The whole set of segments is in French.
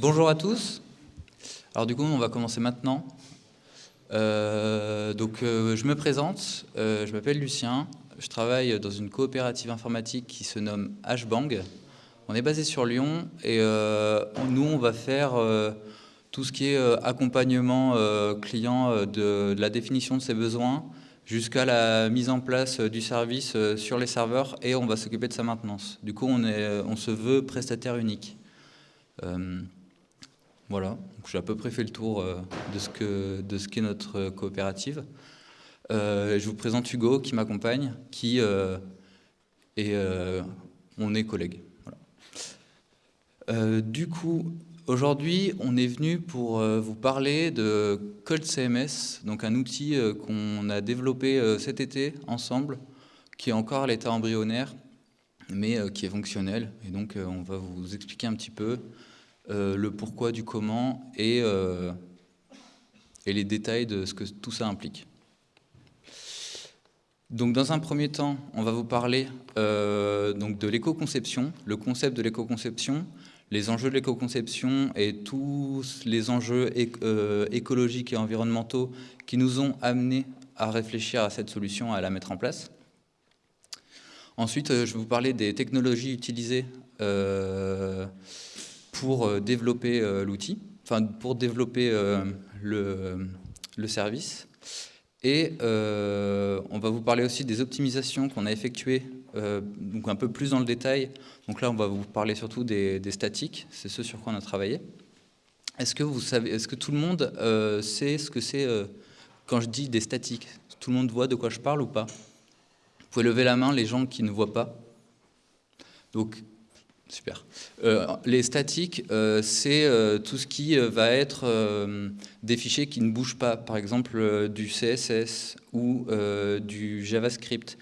bonjour à tous. Alors du coup, on va commencer maintenant. Euh, donc, euh, je me présente. Euh, je m'appelle Lucien. Je travaille dans une coopérative informatique qui se nomme HBang. On est basé sur Lyon et nous, on va faire tout ce qui est accompagnement client de, la définition de ses besoins jusqu'à la mise en place du service sur les serveurs et on va s'occuper de sa maintenance. Du coup, on, se veut prestataire unique. Voilà, j'ai à peu près fait le tour euh, de ce qu'est notre coopérative. Euh, je vous présente Hugo qui m'accompagne, qui et on est collègues. du coup, aujourd'hui, on est venu pour vous parler de Cold CMS, donc un outil qu'on a développé cet été ensemble, qui est encore à l'état embryonnaire, mais qui est fonctionnel. Et donc, on va vous expliquer un petit peu euh, le pourquoi du comment et, euh, et les détails de ce que tout ça implique. Donc dans un premier temps, on va vous parler euh, de l'éco-conception, le concept de l'éco-conception, les enjeux de l'éco-conception et tous les enjeux écologiques et environnementaux qui nous ont amenés à réfléchir à cette solution, à la mettre en place. Ensuite, je vais vous parler des technologies utilisées pour euh, développer euh, l'outil, enfin pour développer euh, le, service. Et on va vous parler aussi des optimisations qu'on a effectuées, donc un peu plus dans le détail. Donc là, on va vous parler surtout des, statiques, c'est ce sur quoi on a travaillé. Est-ce que est-ce que tout le monde sait ce que c'est quand je dis des statiques? Tout le monde voit de quoi je parle ou pas? Vous pouvez lever la main les gens qui ne voient pas. Donc Super. Euh, les statiques, euh, c'est euh, tout ce qui va être des fichiers qui ne bougent pas, par exemple du CSS ou du JavaScript.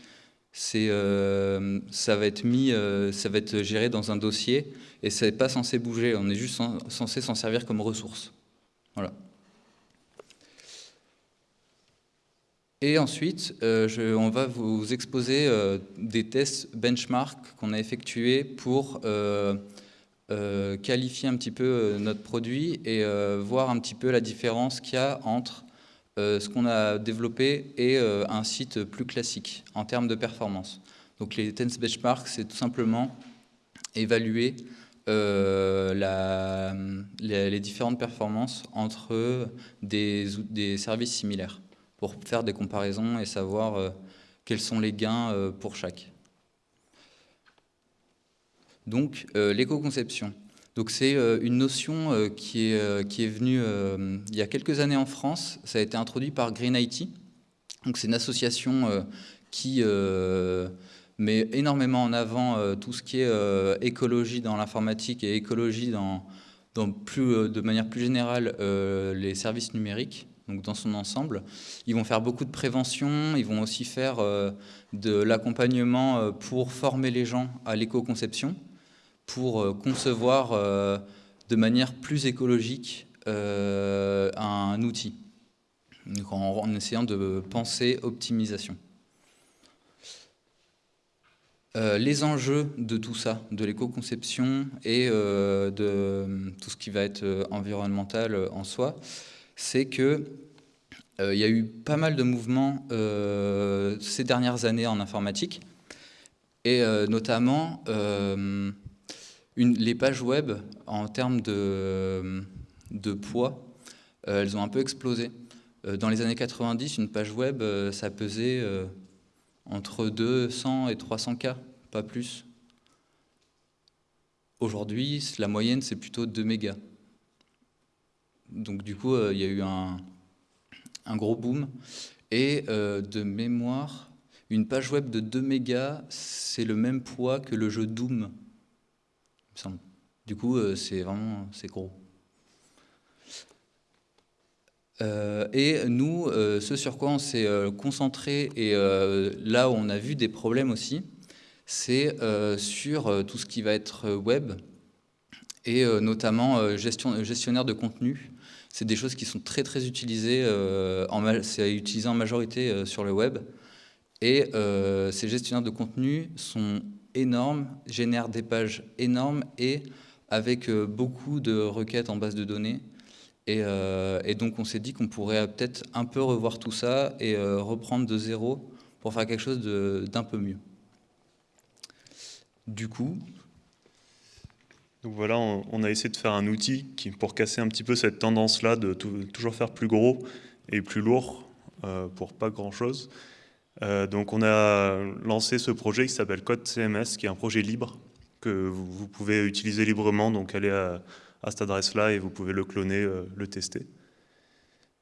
ça va être mis, ça va être géré dans un dossier et ça n'est pas censé bouger. On est juste censé s'en servir comme ressource. Voilà. Et ensuite, euh, on va vous exposer euh, des tests benchmark qu'on a effectués pour euh, qualifier un petit peu notre produit et voir un petit peu la différence qu'il y a entre ce qu'on a développé et un site plus classique en termes de performance. Donc les tests benchmark, c'est tout simplement évaluer les, différentes performances entre des services similaires pour faire des comparaisons et savoir euh, quels sont les gains euh, pour chaque. Donc, euh, l'éco-conception. Donc, c'est une notion qui est, qui est venue il y a quelques années en France. Ça a été introduit par Green IT. Donc, c'est une association qui met énormément en avant tout ce qui est écologie dans l'informatique et écologie dans, dans plus, de manière plus générale les services numériques donc dans son ensemble. Ils vont faire beaucoup de prévention, ils vont aussi faire euh, de l'accompagnement euh, pour former les gens à l'éco-conception, pour euh, concevoir de manière plus écologique un outil, en, essayant de penser optimisation. les enjeux de tout ça, de l'éco-conception et de tout ce qui va être environnemental en soi, c'est que euh, il y a eu pas mal de mouvements euh, ces dernières années en informatique, et euh, notamment les pages web en termes de, de poids, elles ont un peu explosé. dans les années 90, une page web, ça pesait entre 200 et 300 K, pas plus. Aujourd'hui, la moyenne, c'est plutôt 2 mégas. Donc du coup, euh, il y a eu un, gros boom. Et euh, de mémoire, une page web de 2 mégas, c'est le même poids que le jeu Doom, Du coup, euh, c'est vraiment gros. et nous, ce sur quoi on s'est concentré et là où on a vu des problèmes aussi, c'est sur tout ce qui va être web et notamment gestion, gestionnaire de contenu c'est des choses qui sont très très utilisées, euh, c'est utilisé en majorité euh, sur le web. Et euh, ces gestionnaires de contenu sont énormes, génèrent des pages énormes et avec beaucoup de requêtes en base de données. Et, donc on s'est dit qu'on pourrait peut-être un peu revoir tout ça et reprendre de zéro pour faire quelque chose d'un peu mieux. Du coup, donc voilà, on, a essayé de faire un outil pour casser un petit peu cette tendance-là de toujours faire plus gros et plus lourd euh, pour pas grand-chose. Euh, donc on a lancé ce projet qui s'appelle Code CMS, qui est un projet libre que vous, pouvez utiliser librement. Donc allez à, cette adresse-là et vous pouvez le cloner, euh, le tester.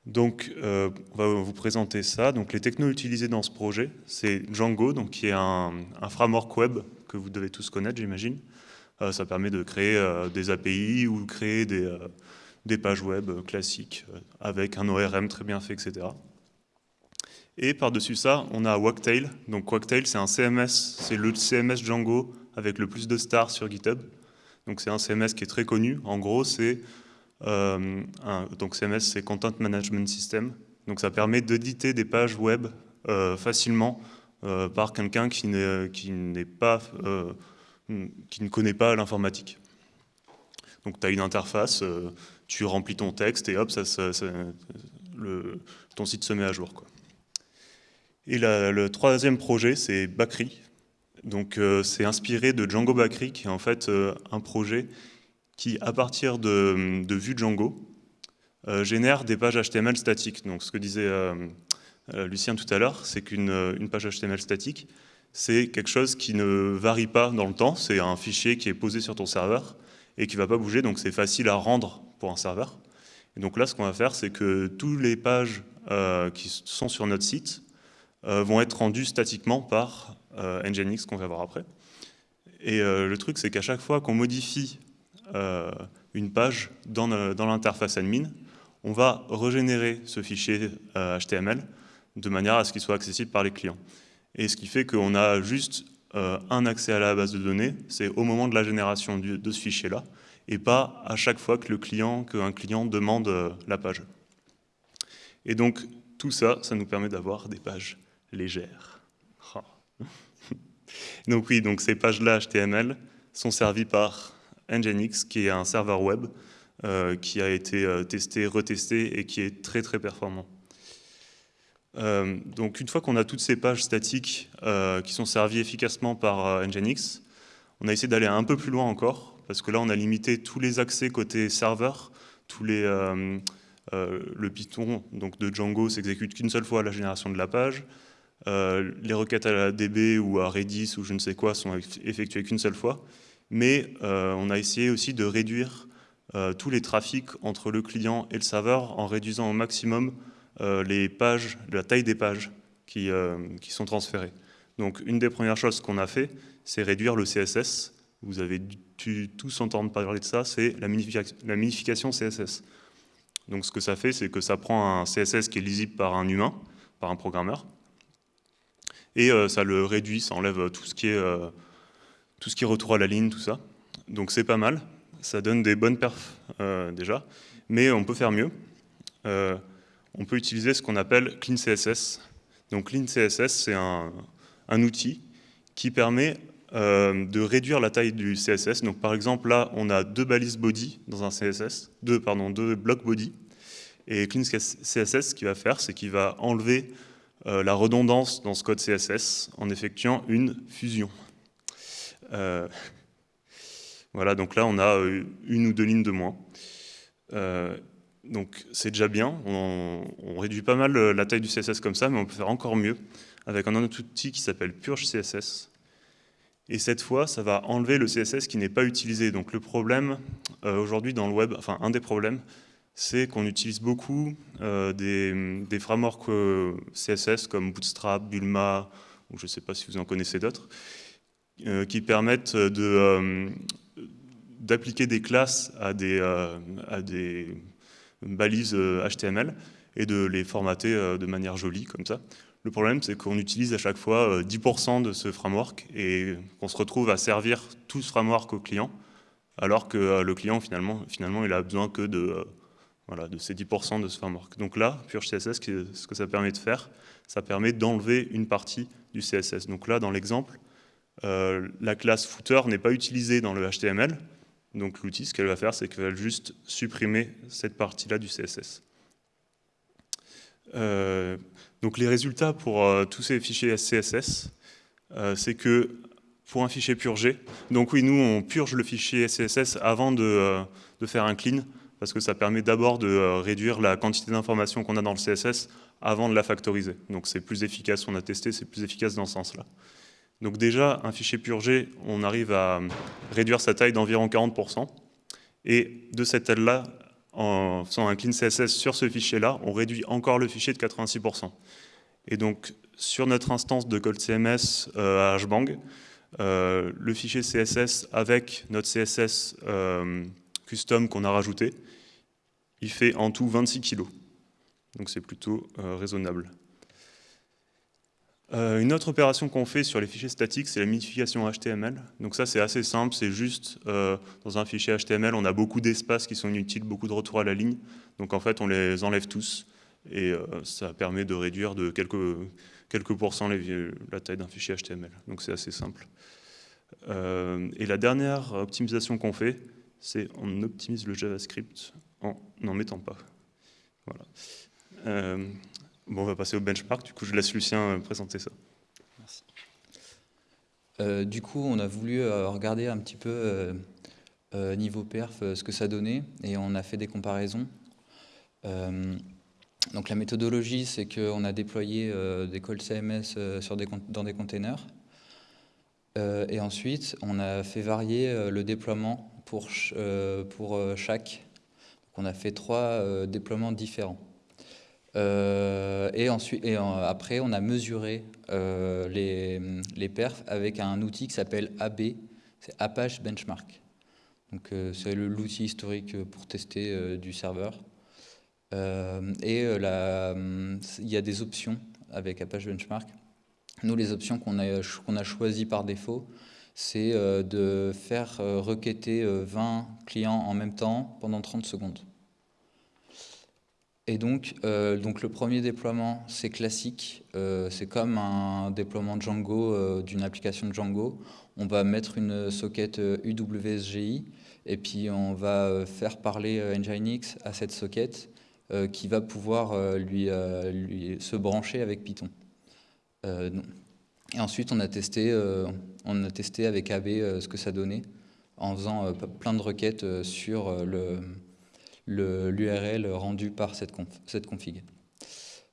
Donc on va vous présenter ça. Donc les technos utilisés dans ce projet, c'est Django, donc qui est un framework web que vous devez tous connaître, j'imagine. Euh, ça permet de créer euh, des API ou créer des, euh, des pages web classiques avec un ORM très bien fait, etc. Et par-dessus ça, on a Wagtail. Donc Wagtail, c'est un CMS, c'est le CMS Django avec le plus de stars sur GitHub. Donc c'est un CMS qui est très connu. En gros, c'est donc CMS, c'est Content Management System. Donc ça permet d'éditer des pages web facilement par quelqu'un qui n'est pas qui ne connaît pas l'informatique. Donc tu as une interface, euh, tu remplis ton texte et hop, ça, ton site se met à jour. Et le troisième projet, c'est Bakri. Donc euh, c'est inspiré de Django Bakri, qui est en fait euh, un projet qui, à partir de, de vue Django, génère des pages HTML statiques. Donc ce que disait Lucien tout à l'heure, c'est qu'une page HTML statique, c'est quelque chose qui ne varie pas dans le temps. C'est un fichier qui est posé sur ton serveur et qui ne va pas bouger, donc c'est facile à rendre pour un serveur. Et donc là, ce qu'on va faire, c'est que toutes les pages euh, qui sont sur notre site euh, vont être rendues statiquement par euh, Nginx, qu'on va voir après. Et le truc, c'est qu'à chaque fois qu'on modifie une page dans, dans l'interface admin, on va régénérer ce fichier HTML de manière à ce qu'il soit accessible par les clients. Et ce qui fait qu'on a juste euh, un accès à la base de données, c'est au moment de la génération de ce fichier-là, et pas à chaque fois que client, qu'un client demande euh, la page. Et donc, tout ça, ça nous permet d'avoir des pages légères. Donc oui, donc ces pages-là HTML sont servies par Nginx, qui est un serveur web euh, qui a été testé, retesté et qui est très très performant. Euh, donc une fois qu'on a toutes ces pages statiques euh, qui sont servies efficacement par euh, Nginx, on a essayé d'aller un peu plus loin encore, parce que là on a limité tous les accès côté serveur, tous les, le Python donc de Django s'exécute qu'une seule fois à la génération de la page, les requêtes à la DB ou à Redis ou je ne sais quoi sont effectuées qu'une seule fois, mais on a essayé aussi de réduire tous les trafics entre le client et le serveur en réduisant au maximum euh, pages, la taille des pages qui, euh, qui sont transférées. Donc une des premières choses qu'on a fait, c'est réduire le CSS. Vous avez tous entendre parler de ça, c'est la, la minification CSS. Donc ce que ça fait, c'est que ça prend un CSS qui est lisible par un humain, par un programmeur, et euh, ça le réduit, ça enlève tout ce qui est tout ce qui est retour à la ligne, tout ça. Donc c'est pas mal, ça donne des bonnes perfs déjà, mais on peut faire mieux on peut utiliser ce qu'on appelle Clean CSS. Donc Clean CSS, c'est un, outil qui permet euh, de réduire la taille du CSS. Donc par exemple, là, on a deux balises body dans un CSS, deux, pardon, deux blocs body. Et Clean CSS, ce qu'il va faire, c'est qu'il va enlever euh, la redondance dans ce code CSS en effectuant une fusion. Euh, voilà, donc là, on a une ou deux lignes de moins. Donc c'est déjà bien, on, réduit pas mal la taille du CSS comme ça, mais on peut faire encore mieux avec un autre outil qui s'appelle Purge CSS. Et cette fois, ça va enlever le CSS qui n'est pas utilisé. Donc le problème euh, aujourd'hui dans le web, enfin un des problèmes, c'est qu'on utilise beaucoup euh, des, frameworks euh, CSS comme Bootstrap, Bulma, ou je ne sais pas si vous en connaissez d'autres, qui permettent d'appliquer des classes à des balises HTML euh, et de les formater euh, de manière jolie, comme ça. Le problème, c'est qu'on utilise à chaque fois 10% euh, de ce framework et qu'on se retrouve à servir tout ce framework au client, alors que le client, finalement, finalement il a besoin que de, voilà, de ces 10% de ce framework. Donc là, Purge CSS, ce que ça permet de faire, ça permet d'enlever une partie du CSS. Donc là, dans l'exemple, la classe footer n'est pas utilisée dans le HTML, Donc l'outil, ce qu'elle va faire, c'est qu'elle va juste supprimer cette partie-là du CSS. Euh, donc les résultats pour euh, tous ces fichiers CSS, euh, c'est que pour un fichier purgé, donc oui, nous on purge le fichier CSS avant de, de faire un clean, parce que ça permet d'abord de réduire la quantité d'informations qu'on a dans le CSS avant de la factoriser. Donc c'est plus efficace, on a testé, c'est plus efficace dans ce sens-là. Donc déjà, un fichier purgé, on arrive à réduire sa taille d'environ 40%. Et de cette taille-là, en faisant un clean CSS sur ce fichier-là, on réduit encore le fichier de 86%. Et donc, sur notre instance de code CMS euh, à HBang, euh, le fichier CSS avec notre CSS euh, custom qu'on a rajouté, il fait en tout 26 kg. Donc c'est plutôt raisonnable. Euh, une autre opération qu'on fait sur les fichiers statiques, c'est la minification HTML. Donc ça, c'est assez simple, c'est juste, euh, dans un fichier HTML, on a beaucoup d'espaces qui sont inutiles, beaucoup de retours à la ligne. Donc en fait, on les enlève tous, et euh, ça permet de réduire de quelques, quelques pourcents la taille d'un fichier HTML. Donc c'est assez simple. et la dernière optimisation qu'on fait, c'est on optimise le JavaScript en n'en mettant pas. Voilà. Bon, on va passer au benchmark. Du coup, je laisse Lucien euh, présenter ça. Merci. Euh, du coup, on a voulu euh, regarder un petit peu niveau perf ce que ça donnait et on a fait des comparaisons. donc la méthodologie, c'est qu'on a déployé des calls CMS dans des containers. et ensuite, on a fait varier le déploiement pour, pour chaque. On a fait trois déploiements différents. Euh, et, ensuite, après, on a mesuré euh, les, les, perfs avec un outil qui s'appelle AB, c'est Apache Benchmark. Donc euh, c'est l'outil historique pour tester du serveur. et la, il y a des options avec Apache Benchmark. Nous, les options qu'on a, qu'on a choisies par défaut, c'est de faire requêter 20 clients en même temps pendant 30 secondes. Et donc, euh, donc le premier déploiement, c'est classique. Euh, c'est comme un déploiement Django euh, d'une application Django. On va mettre une socket UWSGI et puis on va faire parler Nginx à cette socket qui va pouvoir lui, se brancher avec Python. et ensuite, on a testé, on a testé avec AB ce que ça donnait en faisant plein de requêtes sur le l'URL rendu par cette, cette config.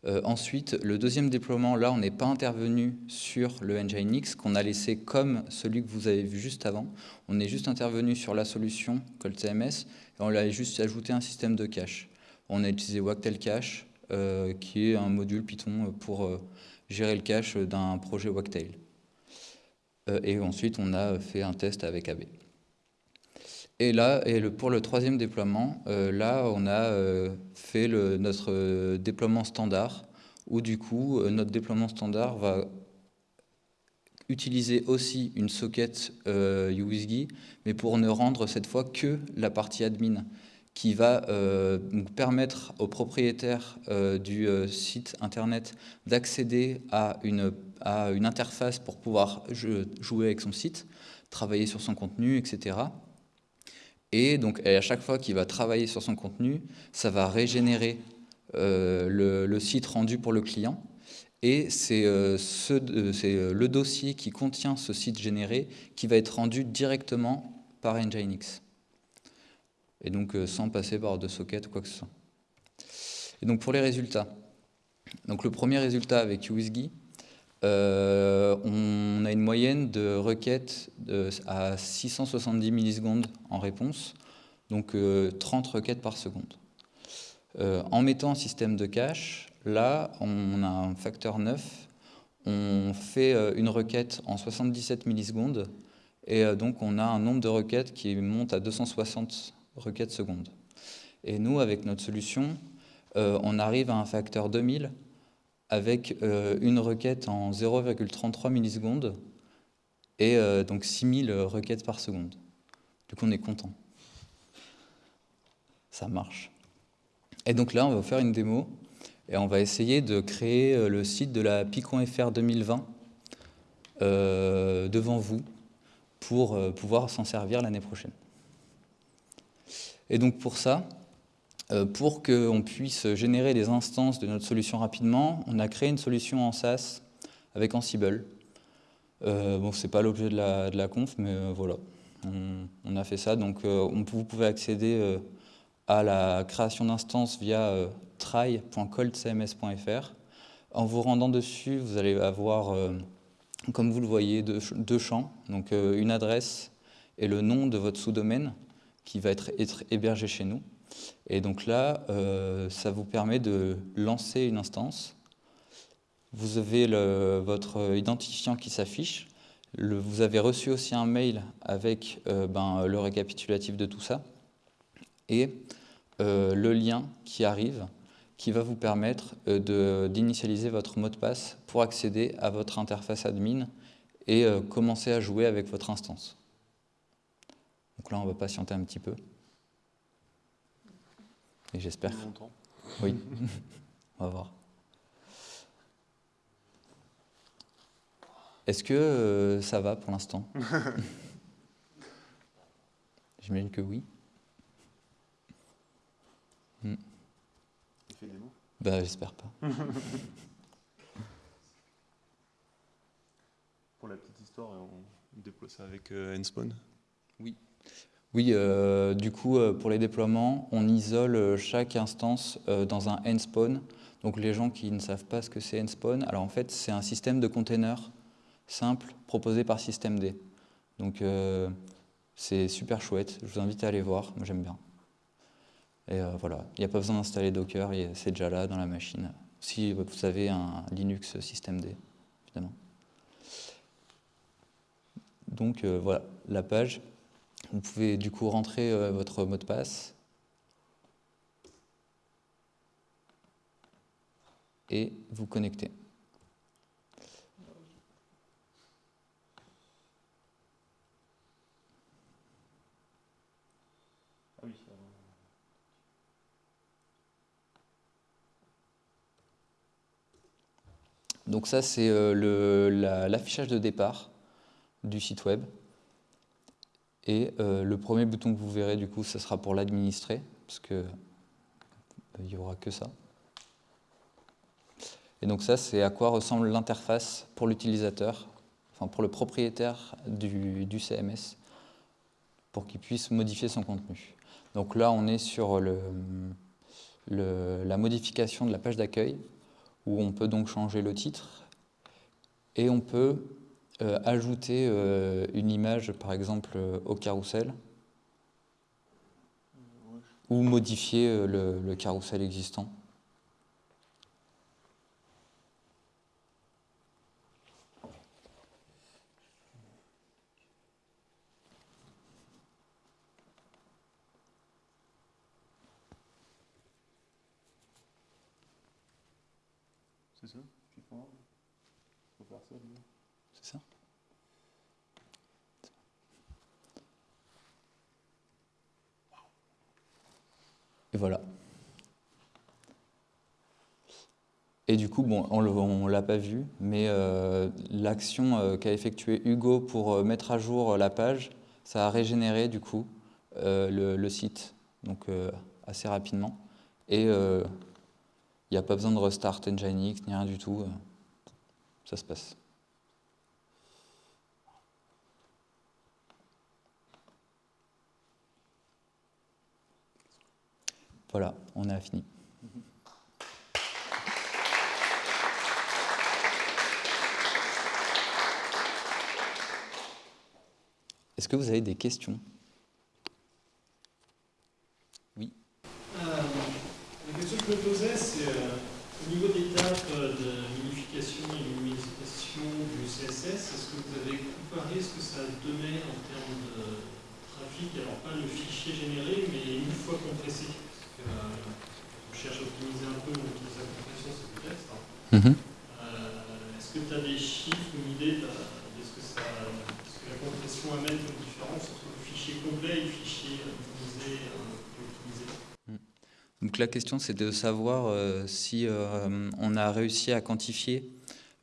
Euh, ensuite, le deuxième déploiement, là, on n'est pas intervenu sur le Nginx, qu'on a laissé comme celui que vous avez vu juste avant. On est juste intervenu sur la solution ColdCMS, et on a juste ajouté un système de cache. On a utilisé Wagtail Cache, euh, qui est un module Python pour euh, gérer le cache d'un projet Wagtail. et ensuite, on a fait un test avec AB. Et là, pour le troisième déploiement, euh, là, on a euh, fait notre euh, déploiement standard, où du coup, notre déploiement standard va utiliser aussi une socket UWSGI, mais pour ne rendre cette fois que la partie admin, qui va permettre aux propriétaires du site internet d'accéder à une, à une interface pour pouvoir jouer avec son site, travailler sur son contenu, etc. Et donc à chaque fois qu'il va travailler sur son contenu, ça va régénérer euh, le, site rendu pour le client. Et c'est euh, euh, le dossier qui contient ce site généré qui va être rendu directement par Nginx. Et donc sans passer par de socket ou quoi que ce soit. Et donc pour les résultats. Donc le premier résultat avec UWSGI, euh, on a une moyenne de requêtes à 670 millisecondes en réponse, donc 30 euh, requêtes par seconde. Euh, en mettant un système de cache, là, on a un facteur 9, on fait une requête en 77 millisecondes, et donc on a un nombre de requêtes qui monte à 260 requêtes secondes. Et nous, avec notre solution, on arrive à un facteur 2000, avec euh, une requête en 0,33 millisecondes et euh, donc 6000 requêtes par seconde. Du coup, on est content. Ça marche. Et donc là, on va faire une démo et on va essayer de créer euh, le site de la FR 2020 devant vous pour pouvoir s'en servir l'année prochaine. Et donc pour ça, euh, pour qu'on puisse générer des instances de notre solution rapidement, on a créé une solution en SaaS avec Ansible. Euh, bon, ce n'est pas l'objet de la, conf, mais euh, voilà, on, a fait ça. Donc vous pouvez accéder à la création d'instances via try.coldcms.fr. En vous rendant dessus, vous allez avoir, comme vous le voyez, deux, champs, donc une adresse et le nom de votre sous-domaine qui va être hébergé chez nous. Et donc là, euh, ça vous permet de lancer une instance. Vous avez votre identifiant qui s'affiche. Vous avez reçu aussi un mail avec euh, ben, le récapitulatif de tout ça. Et euh, le lien qui arrive, qui va vous permettre d'initialiser votre mot de passe pour accéder à votre interface admin et commencer à jouer avec votre instance. Donc là, on va patienter un petit peu. Et j'espère. Oui, on va voir. Est-ce que euh, ça va pour l'instant? J'imagine que oui. Hmm. Il fait des mots? Bah, j'espère pas. pour la petite histoire, on déploie ça avec euh, Enspawn Oui. Oui, euh, du coup, euh, pour les déploiements, on isole euh, chaque instance dans un nspawn. Donc les gens qui ne savent pas ce que c'est nspawn, alors en fait, c'est un système de containers simple proposé par systemd. Donc c'est super chouette, je vous invite à aller voir, moi j'aime bien. Et voilà, il n'y a pas besoin d'installer Docker, c'est déjà là dans la machine. Si vous avez un Linux systemd, évidemment. Donc voilà, la page, vous pouvez du coup rentrer euh, votre mot de passe et vous connecter. Donc ça, c'est euh, l'affichage de départ du site web. Et euh, le premier bouton que vous verrez, du coup, ce sera pour l'administrer, parce qu'il euh, n'y aura que ça. Et donc ça, c'est à quoi ressemble l'interface pour l'utilisateur, enfin pour le propriétaire du, CMS, pour qu'il puisse modifier son contenu. Donc là, on est sur la modification de la page d'accueil, où on peut donc changer le titre, et on peut euh, ajouter euh, une image, par exemple, euh, au carrousel, ou modifier le, carrousel existant. C'est ça voilà. Et du coup, bon, on ne l'a pas vu, mais euh, l'action euh, qu'a effectuée Hugo pour euh, mettre à jour la page, ça a régénéré du coup le, site, donc assez rapidement. Et il n'y a pas besoin de restart Nginx ni rien du tout, ça se passe. Voilà, on a fini. Est-ce que vous avez des questions Oui. Euh, la question que je me posais, c'est euh, au niveau des tâches de minification et minimisation du CSS, est-ce que vous avez comparé ce que ça donnait en termes de trafic Alors pas le fichier généré, mais une fois compressé on cherche à optimiser un peu sa compression, c'est peut-être. Mhm. Euh, est-ce que tu as des chiffres une idée de, ce, que ça, ce que la compression amène comme différence entre le fichier complet et le fichier optimisé, euh, mhm. donc la question c'est de savoir euh, si on a réussi à quantifier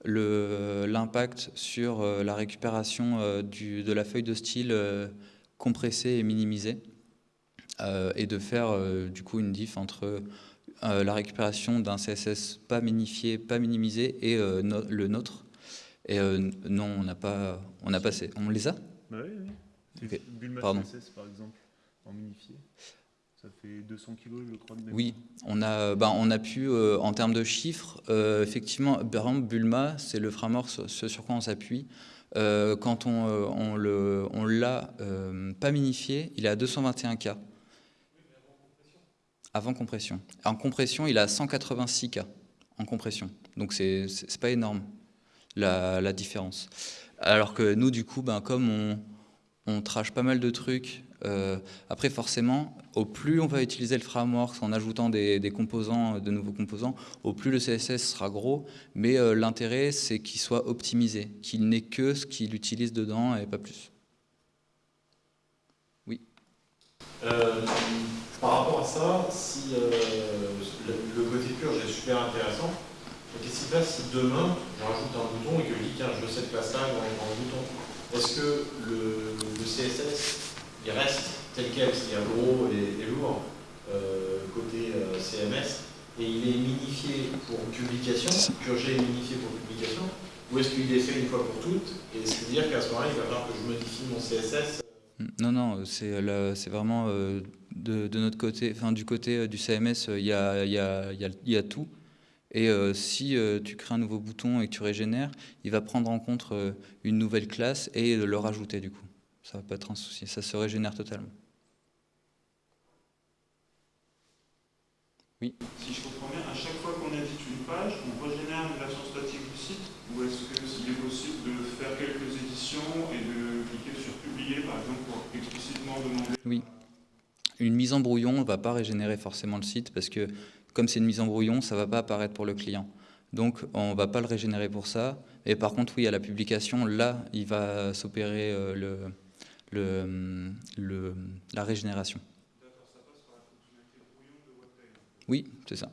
l'impact sur la récupération du, de la feuille de style compressée et minimisée. et de faire du coup une diff entre la récupération d'un CSS pas minifié, pas minimisé et le nôtre. Et non, on n'a pas, on a passé. On les a? Bah Oui, oui. Okay. Pardon. CSS par exemple, en minifié. Ça fait 200 kilos, je crois. De oui, on a, ben, on a pu, euh, en termes de chiffres, euh, effectivement, par exemple, Bulma, c'est le framework ce sur quoi on s'appuie. Euh, quand on, on l'a on pas minifié, il est à 221K. Avant compression. En compression, il à 186K en compression. Donc, c'est pas énorme, la, différence. Alors que nous, du coup, ben, comme on, on trache pas mal de trucs euh, après, forcément, au plus on va utiliser le framework en ajoutant des, composants, de nouveaux composants, au plus le CSS sera gros. Mais euh, l'intérêt, c'est qu'il soit optimisé, qu'il n'ait que ce qu'il utilise dedans et pas plus. Oui. Euh, par rapport à ça, si le, côté purge est super intéressant, qu'est-ce qui se passe si demain je rajoute un bouton et que je dis tiens je veux cette place-là dans, le bouton. Est-ce que le CSS il reste tel quel, c'est-à-dire gros et, lourd, euh, côté euh, CMS, et il est minifié pour publication, purgé et minifié pour publication, ou est-ce qu'il est fait une fois pour toutes Et c'est-à-dire qu'à ce moment-là, il va falloir que je modifie mon CSS non, non, c'est vraiment euh, de, notre côté, enfin du côté du CMS, il y a, y, a, y a, tout. Et si tu crées un nouveau bouton et que tu régénères, il va prendre en compte une nouvelle classe et le rajouter du coup. Ça va pas être un souci, ça se régénère totalement. Oui Si je comprends bien, à chaque fois qu'on édite une page, on régénère une version statique du site Ou est-ce qu'il est possible de faire quelques éditions et de cliquer sur publier, par exemple, pour explicitement demander Oui. Une mise en brouillon ne va pas régénérer forcément le site parce que comme c'est une mise en brouillon, ça ne va pas apparaître pour le client. Donc on ne va pas le régénérer pour ça. Et par contre, oui, à la publication, là, il va s'opérer euh, le, le, le, la régénération. Oui, c'est ça.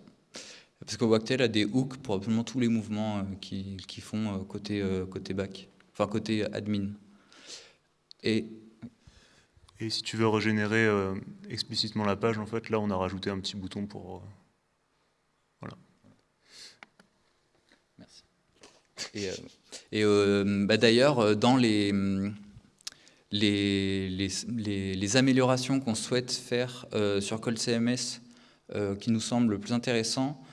Parce que Wagtail a des hooks pour absolument tous les mouvements euh, qui, qui, font euh, côté, côté back, enfin côté admin. Et, et si tu veux régénérer explicitement la page, en fait, là, on a rajouté un petit bouton pour... voilà. Merci. Et, et bah, d'ailleurs, dans les les, les, améliorations qu'on souhaite faire euh, sur Call CMS euh, qui nous semble le plus intéressant, euh,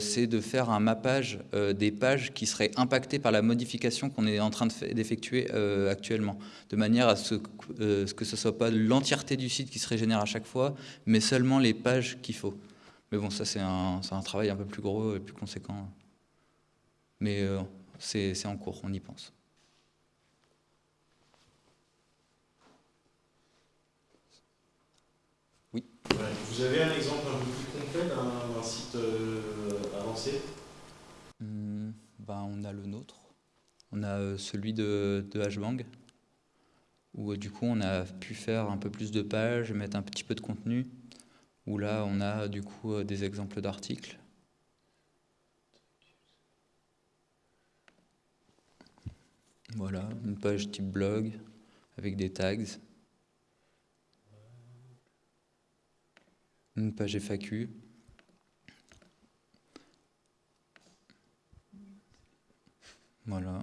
c'est de faire un mappage des pages qui seraient impactées par la modification qu'on est en train d'effectuer actuellement, de manière à ce, que ce ne soit pas l'entièreté du site qui se régénère à chaque fois, mais seulement les pages qu'il faut. Mais bon, ça c'est un, un, travail un peu plus gros et plus conséquent. Mais c'est en cours, on y pense. Vous avez un exemple un peu plus concret d'un site euh, avancé hmm, ben, On a le nôtre. On a euh, celui de, de Hbang, où euh, du coup on a pu faire un peu plus de pages, mettre un petit peu de contenu, où là on a du coup des exemples d'articles. Voilà, une page type blog avec des tags. une page FAQ. Voilà.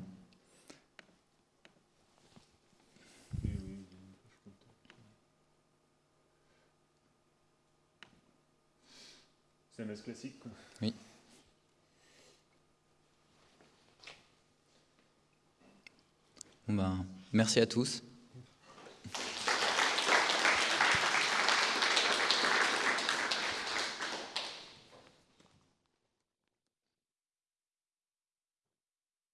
C'est un mess classique quoi. Oui. Bon ben, merci à tous.